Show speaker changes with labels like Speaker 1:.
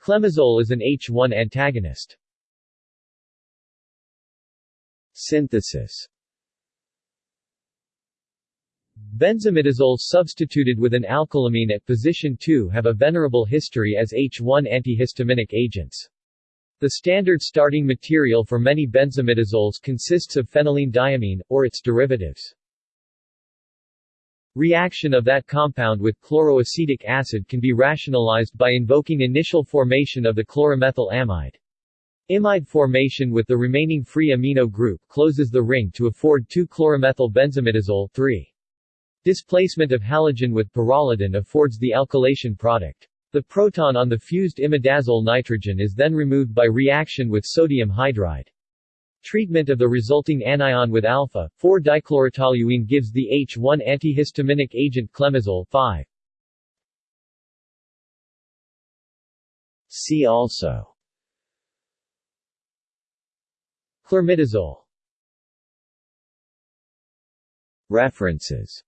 Speaker 1: Clemizole is an H1 antagonist.
Speaker 2: Synthesis
Speaker 1: Benzimidazoles substituted with an alkylamine at position 2 have a venerable history as H1 antihistaminic agents. The standard starting material for many benzimidazoles consists of phenylenediamine, or its derivatives. Reaction of that compound with chloroacetic acid can be rationalized by invoking initial formation of the chloromethyl amide. Imide formation with the remaining free amino group closes the ring to afford 2-chloromethyl benzimidazole 3. Displacement of halogen with pyrrolidine affords the alkylation product. The proton on the fused imidazole nitrogen is then removed by reaction with sodium hydride. Treatment of the resulting anion with alpha, 4-dichlorotoluene gives the H1 antihistaminic agent clemizole 5.
Speaker 2: See also.
Speaker 1: Chlormidazole
Speaker 2: References